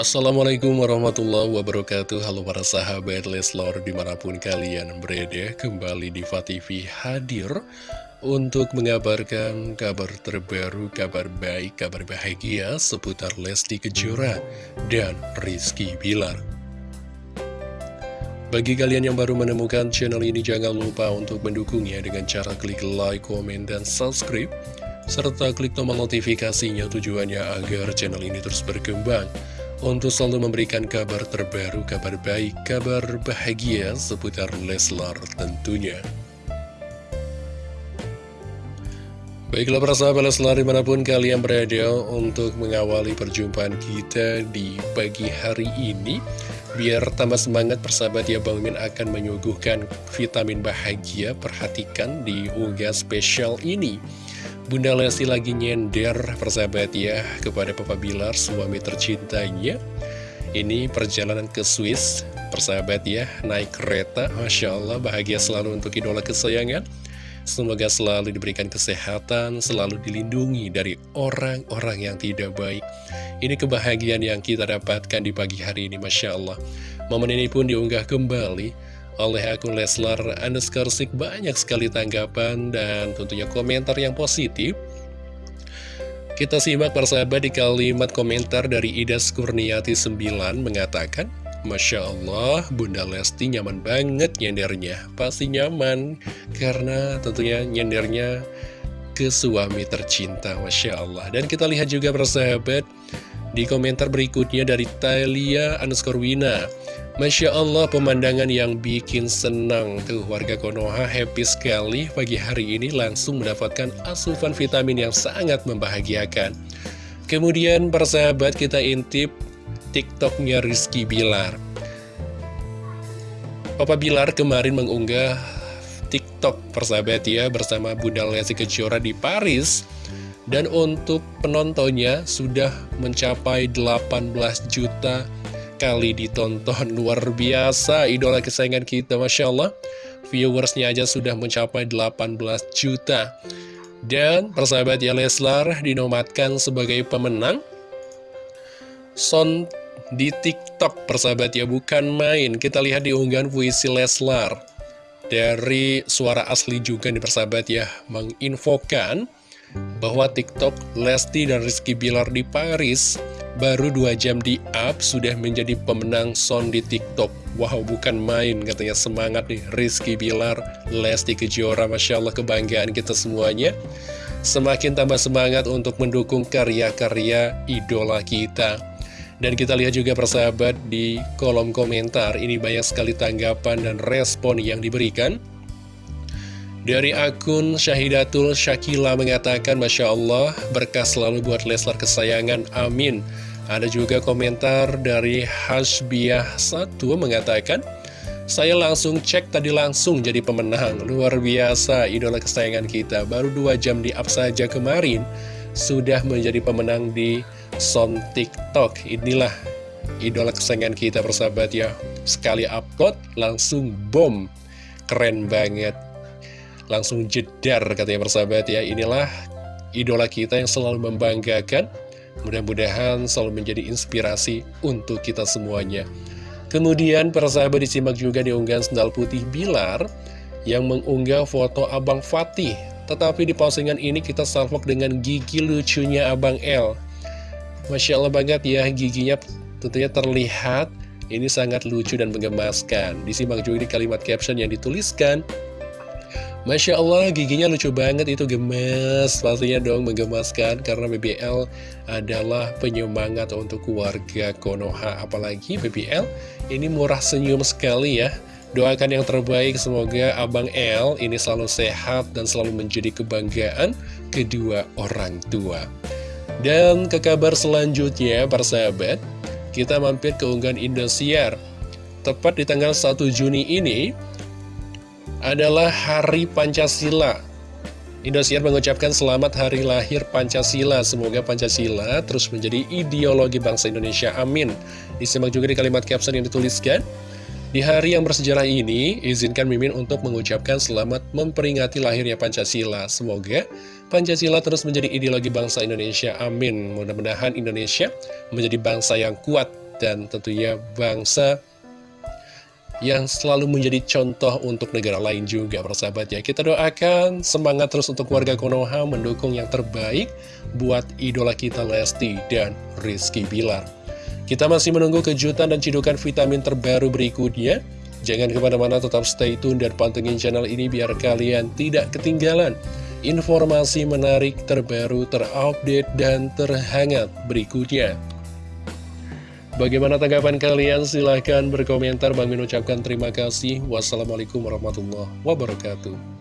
Assalamualaikum warahmatullahi wabarakatuh. Halo para sahabat Leslor di mana pun kalian berada Kembali di TV hadir Untuk mengabarkan kabar terbaru, kabar baik, kabar bahagia Seputar Lesti Kejora dan Rizky Bilar. Bagi kalian yang baru menemukan channel ini, jangan lupa untuk mendukungnya dengan cara klik like, komen, dan subscribe serta klik tombol notifikasinya tujuannya agar channel ini terus berkembang untuk selalu memberikan kabar terbaru, kabar baik, kabar bahagia seputar Leslar tentunya. Baiklah para sahabat Leslar di mana pun kalian berada untuk mengawali perjumpaan kita di pagi hari ini Biar tambah semangat persahabat ya Bang Min akan menyuguhkan vitamin bahagia Perhatikan di unggah spesial ini Bunda Lesti lagi nyender persahabat ya kepada Papa Bilar suami tercintanya Ini perjalanan ke Swiss persahabat ya naik kereta Masya Allah bahagia selalu untuk idola kesayangan Semoga selalu diberikan kesehatan, selalu dilindungi dari orang-orang yang tidak baik. Ini kebahagiaan yang kita dapatkan di pagi hari ini, Masya Allah. Momen ini pun diunggah kembali oleh akun Leslar underscore banyak sekali tanggapan dan tentunya komentar yang positif. Kita simak persahabat di kalimat komentar dari Ida Skurniati 9 mengatakan, Masya Allah, Bunda Lesti nyaman banget nyendernya. Pasti nyaman, karena tentunya nyendernya ke suami tercinta, Masya Allah. Dan kita lihat juga persahabat, di komentar berikutnya dari Talia underscore Wina. Masya Allah pemandangan yang bikin senang Tuh. Warga Konoha happy sekali Pagi hari ini langsung mendapatkan asupan vitamin yang sangat membahagiakan. Kemudian persahabat kita intip TikToknya Rizky Bilar. Papa Bilar kemarin mengunggah TikTok persahabat ya Bersama Bunda Lesti Kejora di Paris. Dan untuk penontonnya sudah mencapai 18 juta kali ditonton. Luar biasa idola kesayangan kita Masya Allah. Viewersnya aja sudah mencapai 18 juta. Dan persahabat ya Leslar dinomatkan sebagai pemenang Son di TikTok persahabat ya bukan main. Kita lihat di unggahan puisi Leslar. Dari suara asli juga nih persahabat ya Menginfokan bahwa TikTok Lesti dan Rizky Bilar di Paris baru dua jam di up sudah menjadi pemenang sound di TikTok. Wow, bukan main katanya semangat nih Rizky Bilar, Lesti Kejora, Masya Allah kebanggaan kita semuanya. Semakin tambah semangat untuk mendukung karya-karya idola kita. Dan kita lihat juga persahabat di kolom komentar, ini banyak sekali tanggapan dan respon yang diberikan. Dari akun Syahidatul Syakila mengatakan Masya Allah berkah selalu buat Leslar kesayangan amin ada juga komentar dari Hasbiah1 mengatakan, saya langsung cek tadi langsung jadi pemenang. Luar biasa, idola kesayangan kita. Baru dua jam di up saja kemarin, sudah menjadi pemenang di Son TikTok. Inilah idola kesayangan kita persahabat ya. Sekali upload, langsung bom. Keren banget. Langsung jedar katanya persahabat ya. Inilah idola kita yang selalu membanggakan Mudah-mudahan selalu menjadi inspirasi untuk kita semuanya. Kemudian persahabat disimak juga di unggahan sendal putih Bilar yang mengunggah foto Abang Fatih. Tetapi di postingan ini kita salvok dengan gigi lucunya Abang L. Masya Allah banget ya giginya tentunya terlihat ini sangat lucu dan menggemaskan. Disimak juga di kalimat caption yang dituliskan. Masya Allah giginya lucu banget itu gemes. Pastinya dong menggemaskan Karena BBL adalah penyemangat untuk keluarga Konoha. Apalagi BBL ini murah senyum sekali ya. Doakan yang terbaik semoga Abang L ini selalu sehat dan selalu menjadi kebanggaan kedua orang tua. Dan ke kabar selanjutnya para sahabat Kita mampir ke unggahan Indosiar. Tepat di tanggal 1 Juni ini adalah Hari Pancasila. Indosiar mengucapkan selamat hari lahir Pancasila. Semoga Pancasila terus menjadi ideologi bangsa Indonesia. Amin. Disimak juga di kalimat caption yang dituliskan. Di hari yang bersejarah ini, izinkan Mimin untuk mengucapkan selamat memperingati lahirnya Pancasila. Semoga Pancasila terus menjadi ideologi bangsa Indonesia. Amin. Mudah-mudahan Indonesia menjadi bangsa yang kuat dan tentunya bangsa yang selalu menjadi contoh untuk negara lain juga persahabat ya. Kita doakan semangat terus untuk warga Konoha mendukung yang terbaik buat idola kita Lesti dan Rizky Bilar. Kita masih menunggu kejutan dan cidukan vitamin terbaru berikutnya. Jangan ke mana-mana tetap stay tune dan pantengin channel ini biar kalian tidak ketinggalan informasi menarik terbaru terupdate dan terhangat berikutnya Bagaimana tanggapan kalian? Silahkan berkomentar. Bang Min ucapkan terima kasih. Wassalamualaikum warahmatullahi wabarakatuh.